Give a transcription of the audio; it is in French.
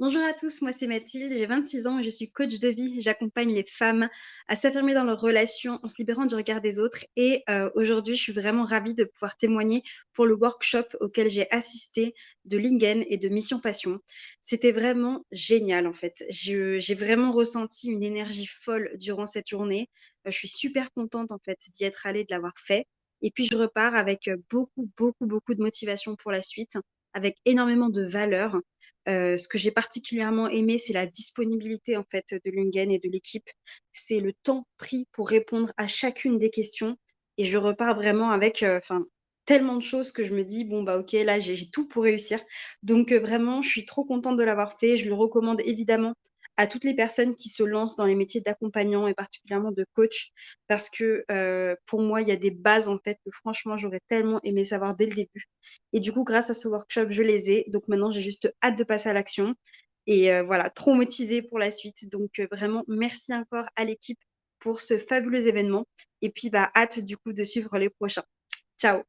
Bonjour à tous, moi c'est Mathilde, j'ai 26 ans et je suis coach de vie. J'accompagne les femmes à s'affirmer dans leurs relations en se libérant du regard des autres. Et euh, aujourd'hui, je suis vraiment ravie de pouvoir témoigner pour le workshop auquel j'ai assisté de Lingen et de Mission Passion. C'était vraiment génial en fait. J'ai vraiment ressenti une énergie folle durant cette journée. Euh, je suis super contente en fait d'y être allée, de l'avoir fait. Et puis je repars avec beaucoup, beaucoup, beaucoup de motivation pour la suite, avec énormément de valeurs ce que j'ai particulièrement aimé, c'est la disponibilité en fait de Lungen et de l'équipe. C'est le temps pris pour répondre à chacune des questions et je repars vraiment avec, tellement de choses que je me dis: «Bon, bah, OK, là, j'ai tout pour réussir». Donc, vraiment, je suis trop contente de l'avoir fait. Je le recommande évidemment à toutes les personnes qui se lancent dans les métiers d'accompagnant et particulièrement de coach parce que, heu, pour moi, il y a des bases, en fait, que franchement, j'aurais tellement aimé savoir dès le début et du coup, grâce à ce workshop, je les ai. Donc maintenant, j'ai juste hâte de passer à l'action et heu, voilà, trop motivée pour la suite. Donc, heu, vraiment merci encore à l'équipe pour ce fabuleux événement et puis, bah, hâte du coup de suivre les prochains. Ciao.